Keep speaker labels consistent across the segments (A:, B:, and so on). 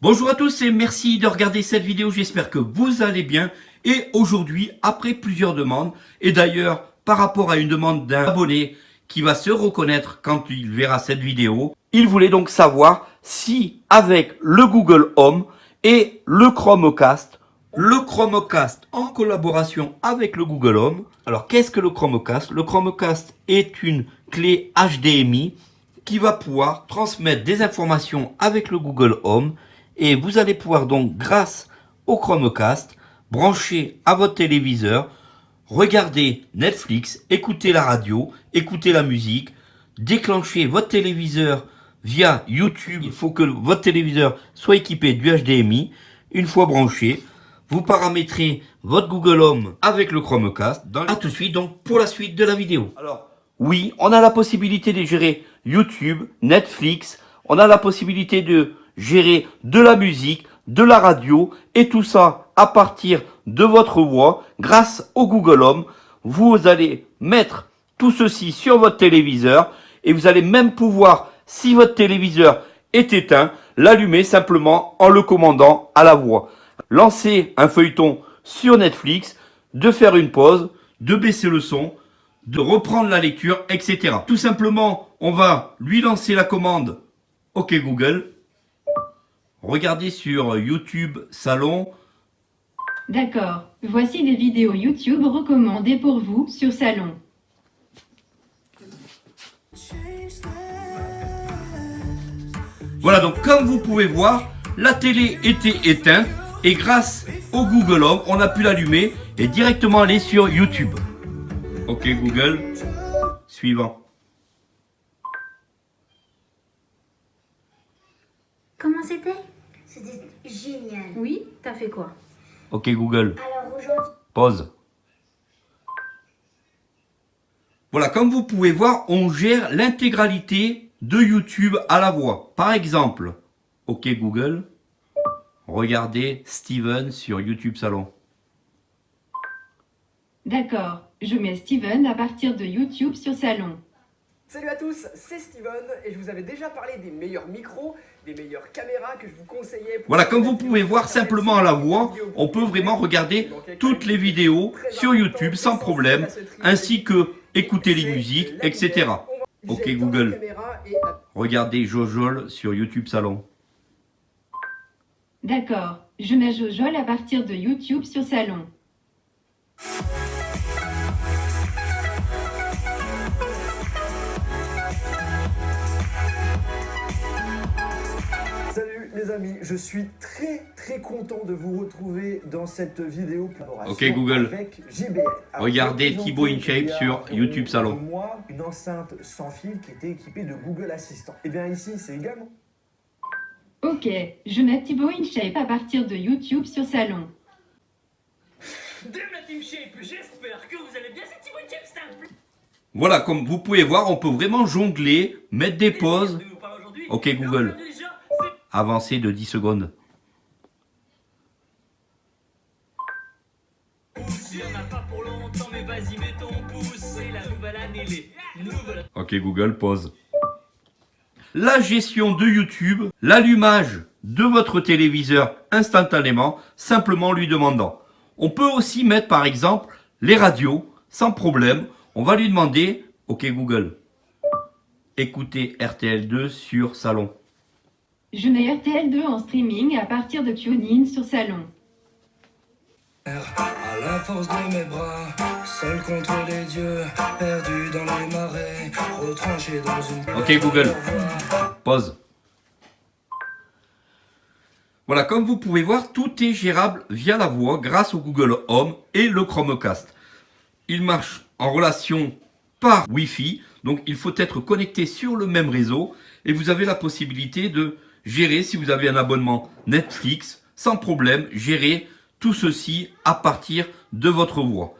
A: Bonjour à tous et merci de regarder cette vidéo, j'espère que vous allez bien. Et aujourd'hui, après plusieurs demandes, et d'ailleurs par rapport à une demande d'un abonné qui va se reconnaître quand il verra cette vidéo, il voulait donc savoir si avec le Google Home et le Chromecast, le Chromecast en collaboration avec le Google Home. Alors qu'est-ce que le Chromecast? Le Chromecast est une clé HDMI qui va pouvoir transmettre des informations avec le Google Home et vous allez pouvoir donc grâce au Chromecast brancher à votre téléviseur, regarder Netflix, écouter la radio, écouter la musique, déclencher votre téléviseur via YouTube. Il faut que votre téléviseur soit équipé du HDMI. Une fois branché, vous paramétrez votre Google Home avec le Chromecast. Dans... A tout de suite donc pour la suite de la vidéo. Alors, oui, on a la possibilité de gérer YouTube, Netflix, on a la possibilité de gérer de la musique, de la radio et tout ça à partir de votre voix grâce au Google Home. Vous allez mettre tout ceci sur votre téléviseur et vous allez même pouvoir, si votre téléviseur est éteint, l'allumer simplement en le commandant à la voix. Lancer un feuilleton sur Netflix, de faire une pause, de baisser le son, de reprendre la lecture, etc. Tout simplement, on va lui lancer la commande OK Google Regardez sur YouTube Salon.
B: D'accord. Voici des vidéos YouTube recommandées pour vous sur Salon.
A: Voilà, donc comme vous pouvez voir, la télé était éteinte et grâce au Google Home, on a pu l'allumer et directement aller sur YouTube. Ok Google, suivant.
C: Comment c'était? C'était génial.
B: Oui, t'as fait quoi?
A: Ok Google,
C: Alors aujourd'hui,
A: pause. Voilà, comme vous pouvez voir, on gère l'intégralité de YouTube à la voix. Par exemple, ok Google, regardez Steven sur YouTube Salon.
B: D'accord. Je mets Steven à partir de YouTube sur Salon.
D: Salut à tous, c'est Steven et je vous avais déjà parlé des meilleurs micros, des meilleures caméras que je vous conseillais. pour-
A: Voilà, comme vous pouvez voir simplement à la voix, on peut vraiment regarder toutes les vidéos sur YouTube sans problème, ainsi que écouter les musiques, etc. Ok, Google. Regardez Jojol sur YouTube Salon.
B: D'accord. Je mets Jojol à partir de YouTube sur Salon.
E: Salut les amis, je suis très très content de vous retrouver dans cette vidéo collaboration
A: Ok, Google.
E: avec JBL.
A: Regardez Thibaut InShape sur YouTube Salon.
E: un mois, une enceinte sans fil qui était équipée de Google Assistant. Et bien ici, c'est également
B: Ok. Je mets Thibaut InShape à partir de YouTube sur Salon.
F: Dame la Team Shape, j'espère que vous allez bien, c'est Thibaut.
A: Voilà, comme vous pouvez voir, on peut vraiment jongler, mettre des pauses. Ok, Google. avancer de 10 secondes.
F: Il pas.
A: Ok Google, pause. La gestion de YouTube, l'allumage de votre téléviseur instantanément, simplement lui demandant. On peut aussi mettre par exemple les radios, sans problème. On va lui demander, ok Google, écoutez RTL2 sur Salon.
B: Je mets RTL2 en streaming à partir de TuneIn sur Salon.
G: À la force de mes bras, seul contre les dieux, perdu dans les marais, retranché dans une.
A: Ok, Google. Pause. Voilà, comme vous pouvez voir, tout est gérable via la voix grâce au Google Home et le Chromecast. Il marche en relation par Wi-Fi, donc il faut être connecté sur le même réseau et vous avez la possibilité de gérer, si vous avez un abonnement Netflix, sans problème, gérer tout ceci à partir de votre voix.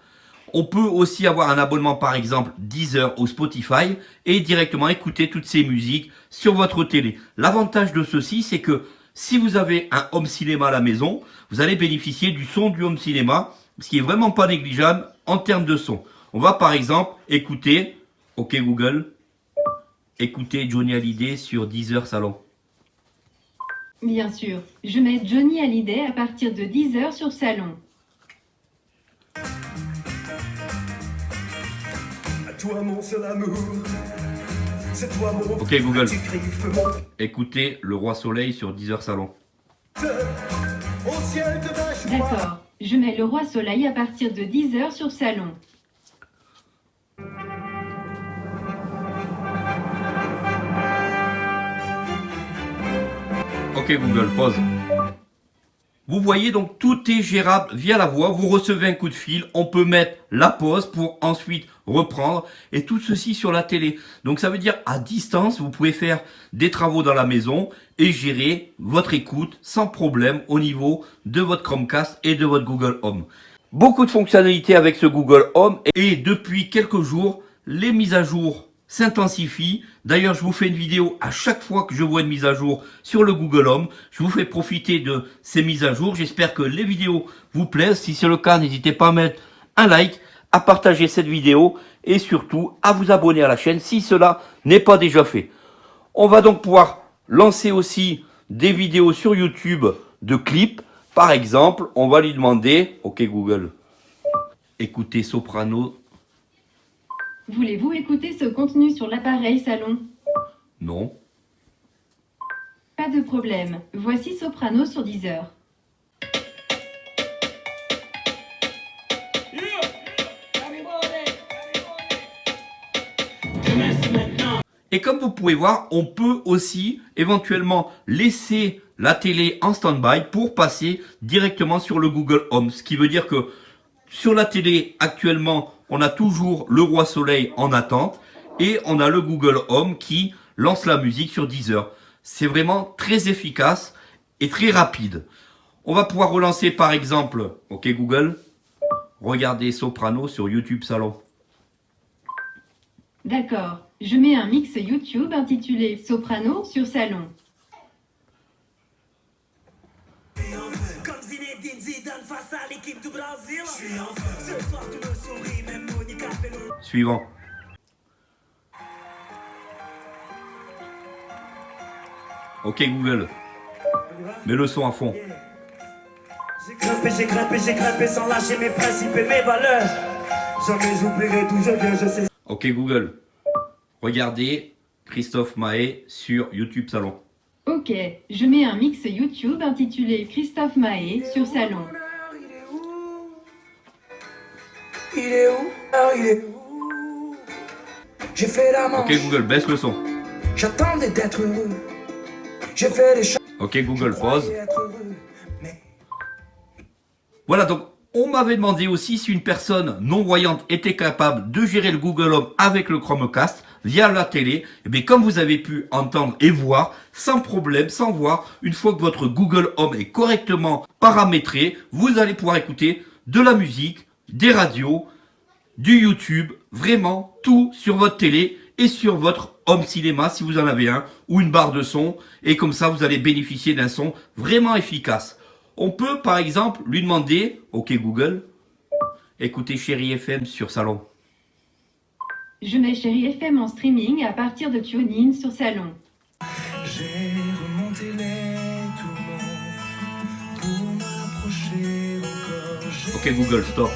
A: On peut aussi avoir un abonnement par exemple Deezer ou Spotify et directement écouter toutes ces musiques sur votre télé. L'avantage de ceci c'est que Si vous avez un home cinéma à la maison, vous allez bénéficier du son du home cinéma, ce qui est vraiment pas négligeable en termes de son. On va par exemple écouter, ok Google, écouter Johnny Hallyday sur Deezer Salon.
B: Bien sûr, je mets Johnny Hallyday à partir de 10h sur Salon.
E: À toi mon seul amour. C'est toi mon
A: Ok Google, écoutez Le Roi Soleil sur Deezer Salon.
B: D'accord, je mets Le Roi Soleil à partir de 10h sur Salon.
A: Google, pause. Vous voyez donc tout est gérable via la voix. Vous recevez un coup de fil, on peut mettre la pause pour ensuite reprendre et tout ceci sur la télé. Donc ça veut dire à distance, vous pouvez faire des travaux dans la maison et gérer votre écoute sans problème au niveau de votre Chromecast et de votre Google Home. Beaucoup de fonctionnalités avec ce Google Home et depuis quelques jours, les mises à jour s'intensifient. D'ailleurs, je vous fais une vidéo à chaque fois que je vois une mise à jour sur le Google Home. Je vous fais profiter de ces mises à jour. J'espère que les vidéos vous plaisent. Si c'est le cas, n'hésitez pas à mettre un like, à partager cette vidéo et surtout à vous abonner à la chaîne si cela n'est pas déjà fait. On va donc pouvoir lancer aussi des vidéos sur YouTube de clips. Par exemple, on va lui demander, ok Google, écoutez Soprano,
B: Voulez-vous écouter ce contenu sur l'appareil Salon?
A: Non.
B: Pas de problème, voici Soprano sur 10h.
A: Et comme vous pouvez voir, on peut aussi éventuellement laisser la télé en stand-by pour passer directement sur le Google Home. Ce qui veut dire que sur la télé actuellement, on a toujours le Roi Soleil en attente et on a le Google Home qui lance la musique sur Deezer. C'est vraiment très efficace et très rapide. On va pouvoir relancer par exemple, ok Google, regardez Soprano sur YouTube Salon.
B: D'accord, je mets un mix YouTube intitulé Soprano sur Salon.
F: Face à l'équipe du Brésil. Ce soir tout le sourit, même Monica Bello.
A: Suivant. Ok Google, mets le son à fond.
G: J'ai grimpé, j'ai grimpé, j'ai grimpé sans lâcher mes principes et mes valeurs. Jamais j'oublierai d'où je viens, je sais.
A: Ok Google, regardez Christophe Mahé sur YouTube Salon.
B: Ok, je mets un mix YouTube intitulé Christophe Mahé sur Salon.
G: Il est où? Il est où? J'ai fait la manche,
A: Ok Google, baisse le son.
G: j'attendais d'être heureux. J'ai fait choses.
A: Ok Google, pause.
G: être heureux. Mais
A: Voilà donc, on m'avait demandé aussi si une personne non-voyante était capable de gérer le Google Home avec le Chromecast via la télé. Et bien comme vous avez pu entendre et voir, sans problème, sans voir, une fois que votre Google Home est correctement paramétré, vous allez pouvoir écouter de la musique, des radios, du YouTube, vraiment tout sur votre télé et sur votre home cinéma si vous en avez un ou une barre de son et comme ça vous allez bénéficier d'un son vraiment efficace. On peut par exemple lui demander, ok Google, écoutez Chéri FM sur Salon.
B: Je mets Chéri FM en streaming à partir de TuneIn sur Salon.
G: j'ai remonté les tourments pour m'approcher encore.
A: Ok Google, stop.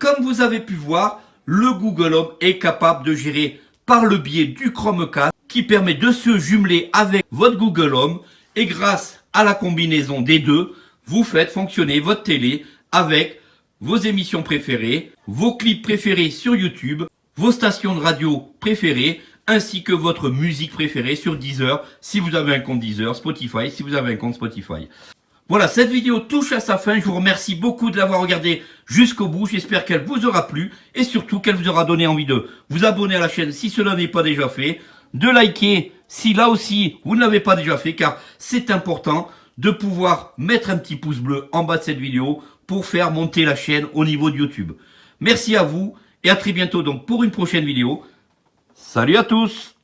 A: Comme vous avez pu voir, le Google Home est capable de gérer par le biais du Chromecast qui permet de se jumeler avec votre Google Home et grâce à la combinaison des deux, vous faites fonctionner votre télé avec vos émissions préférées, vos clips préférés sur YouTube, vos stations de radio préférées, ainsi que votre musique préférée sur Deezer, si vous avez un compte Deezer, Spotify, si vous avez un compte Spotify. Voilà, cette vidéo touche à sa fin. Je vous remercie beaucoup de l'avoir regardée jusqu'au bout. J'espère qu'elle vous aura plu et surtout qu'elle vous aura donné envie de vous abonner à la chaîne si cela n'est pas déjà fait, de liker si là aussi vous ne l'avez pas déjà fait car c'est important de pouvoir mettre un petit pouce bleu en bas de cette vidéo pour faire monter la chaîne au niveau de YouTube. Merci à vous et à très bientôt donc pour une prochaine vidéo. Salut à tous